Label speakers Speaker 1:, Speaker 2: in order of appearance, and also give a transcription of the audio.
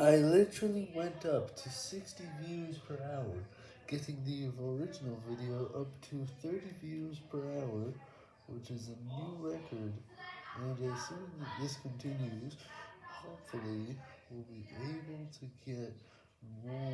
Speaker 1: I literally went up to 60 views per hour, getting the original video up to 30 views per hour, which is a new record, and as soon as this continues, hopefully, we'll be able to get more,